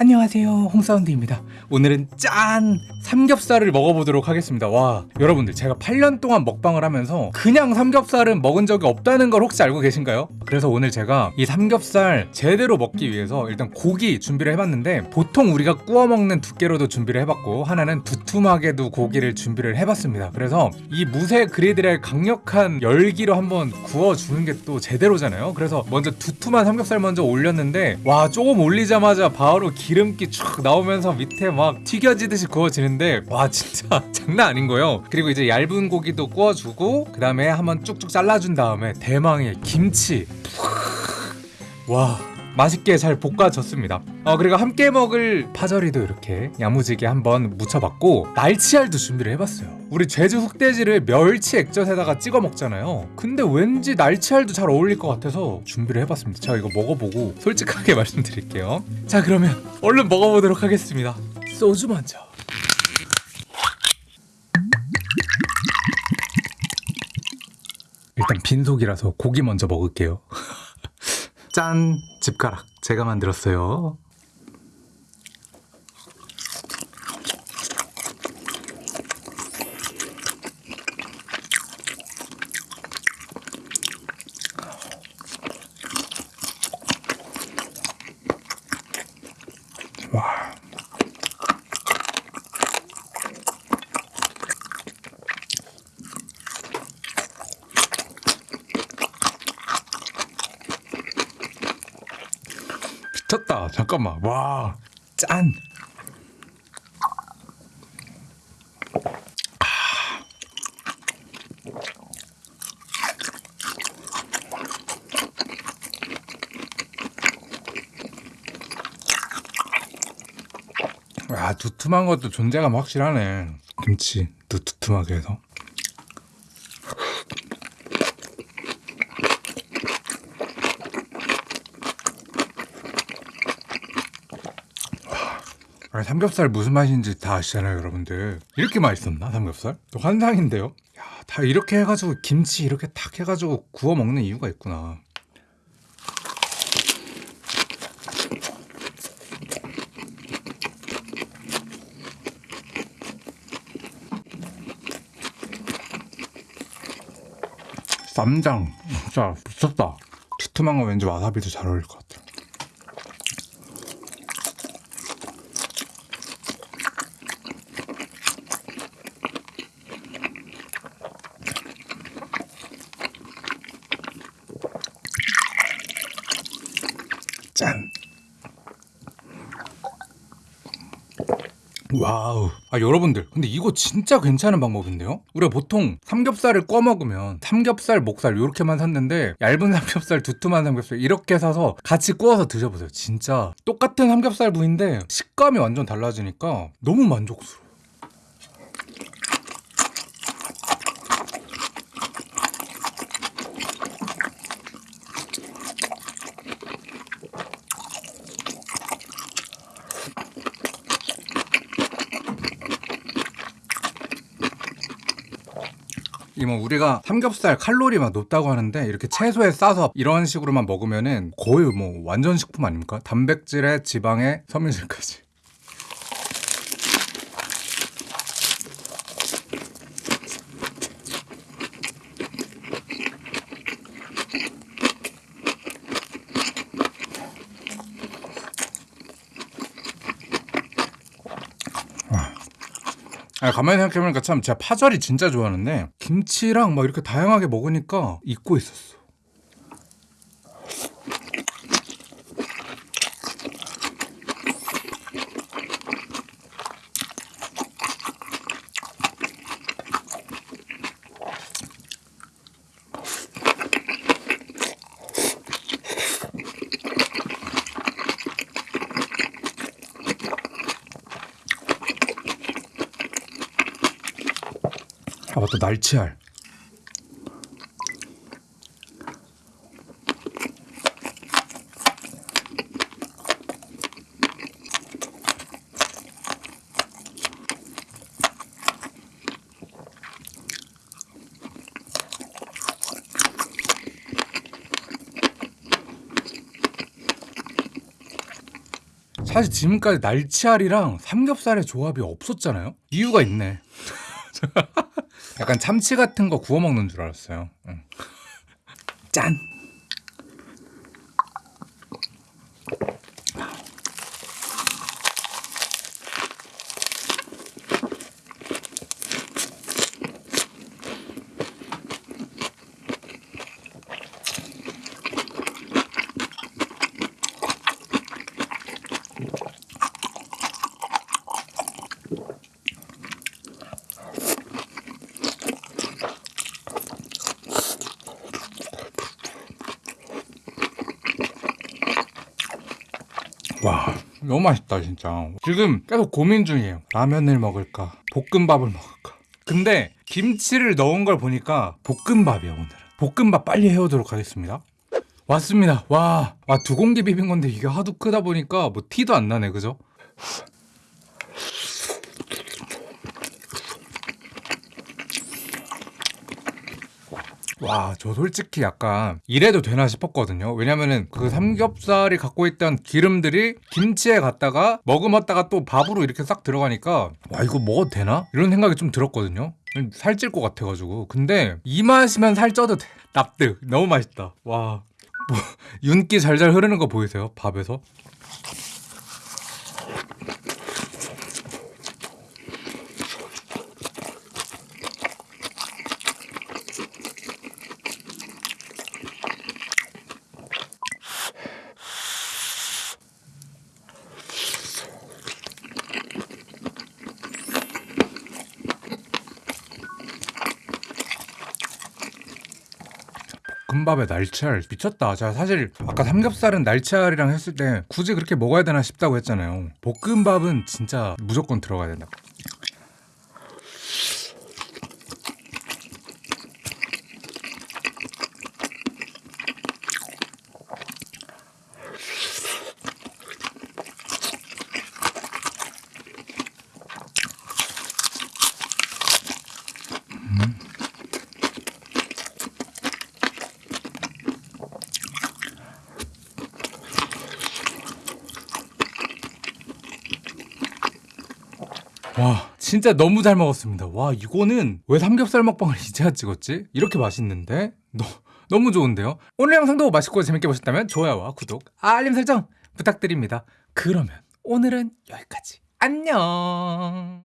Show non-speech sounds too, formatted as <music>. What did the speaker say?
안녕하세요. 홍사운드입니다 오늘은 짠! 삼겹살을 먹어보도록 하겠습니다 와 여러분들 제가 8년 동안 먹방을 하면서 그냥 삼겹살은 먹은 적이 없다는 걸 혹시 알고 계신가요? 그래서 오늘 제가 이 삼겹살 제대로 먹기 위해서 일단 고기 준비를 해봤는데 보통 우리가 구워 먹는 두께로도 준비를 해봤고 하나는 두툼하게도 고기를 준비를 해봤습니다 그래서 이 무쇠 그리들의 강력한 열기로 한번 구워주는 게 또 제대로잖아요 그래서 먼저 두툼한 삼겹살 먼저 올렸는데 와 조금 올리자마자 바로 기름기 쭉 나오면서 밑에 막 튀겨지듯이 구워지는데 와 진짜 <laughs> 장난 아닌 거예요. 그리고 이제 얇은 고기도 구워주고 그 다음에 한번 쭉쭉 잘라준 다음에 대망의 김치. 와 맛있게 잘 볶아졌습니다. 어 그리고 함께 먹을 파절이도 이렇게 야무지게 한번 무쳐봤고 날치알도 준비를 해봤어요. 우리 제주 흑돼지를 멸치 액젓에다가 찍어 먹잖아요. 근데 왠지 날치알도 잘 어울릴 것 같아서 준비를 해봤습니다. 제가 이거 먹어보고 솔직하게 <laughs> 말씀드릴게요. 자 그러면 얼른 먹어보도록 하겠습니다 소주 먼저. 일단 빈속이라서 고기 먼저 먹을게요. 짠! 집가락. 제가 만들었어요 와 미쳤다 잠깐만. 와 짠. 아 두툼한 것도 존재감 확실하네. 김치도 두툼하게 해서 아, 삼겹살 무슨 맛인지 다 아시잖아요 여러분들. 이렇게 맛있었나 삼겹살? 또 환상인데요? 야, 다 이렇게 해가지고 김치 이렇게 탁 해가지고 구워 먹는 이유가 있구나. 쌈장. 진짜 미쳤다. 두툼한 거 왠지 와사비도 잘 어울릴 것 와우. 아, 여러분들. 근데 이거 진짜 괜찮은 방법인데요? 우리가 보통 삼겹살을 꺼 먹으면 삼겹살, 목살 이렇게만 샀는데 얇은 <laughs> 삼겹살, 두툼한 삼겹살 이렇게 사서 같이 구워서 드셔보세요. 진짜 똑같은 삼겹살 부위인데 식감이 완전 달라지니까 너무 만족스러워. 이 뭐 우리가 삼겹살 칼로리가 높다고 하는데 이렇게 채소에 싸서 이런 식으로만 먹으면은 거의 뭐 완전 식품 아닙니까? 단백질에 지방에 섬유질까지. 아, 가만히 생각해보니까 참 제가 파절이 진짜 좋아하는데 김치랑 막 이렇게 다양하게 먹으니까 잊고 있었어. 또 날치알. 사실 지금까지 날치알이랑 삼겹살의 조합이 없었잖아요 이유가 있네 <laughs> 약간 참치 같은 거 구워 먹는 줄 알았어요. 응. 짠. 와 너무 맛있다 진짜. 지금 계속 고민 중이에요. 라면을 먹을까? 볶음밥을 먹을까? 근데 김치를 넣은 걸 보니까 볶음밥이야 오늘은. 볶음밥 빨리 해오도록 하겠습니다. 왔습니다. 와, 와두 공기 비빈 건데 이게 하도 크다 보니까 뭐 티도 안 나네 그죠? 와, 저 솔직히 약간 이래도 되나 싶었거든요. 왜냐면은 그 삼겹살이 갖고 있던 기름들이 김치에 갔다가 머금었다가 또 밥으로 이렇게 싹 들어가니까 와, 이거 먹어도 되나? 이런 생각이 좀 들었거든요. 살찔 것 같아가지고. 근데 이 맛이면 살쪄도 돼. 납득. 너무 맛있다. 와. 뭐, 윤기 잘잘 흐르는 거 보이세요? 밥에서? 금밥에 날치알 미쳤다. 제가 사실 아까 삼겹살은 날치알이랑 했을 때 굳이 그렇게 먹어야 되나 싶다고 했잖아요. 볶음밥은 진짜 무조건 들어가야 된다. 와 진짜 너무 잘 먹었습니다 와 이거는 왜 삼겹살 먹방을 이제야 찍었지? 이렇게 맛있는데? 너, 너무 좋은데요? 오늘 영상도 맛있고 재밌게 보셨다면 좋아요와 구독, 알림 설정 부탁드립니다 그러면 오늘은 여기까지 안녕